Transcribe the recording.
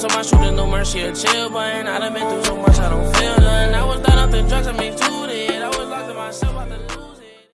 to my shooter, no mercy or chill button. I done been through so much, I don't feel nothing. I was done up the drugs, I made two dead. I was locked to myself, about to lose.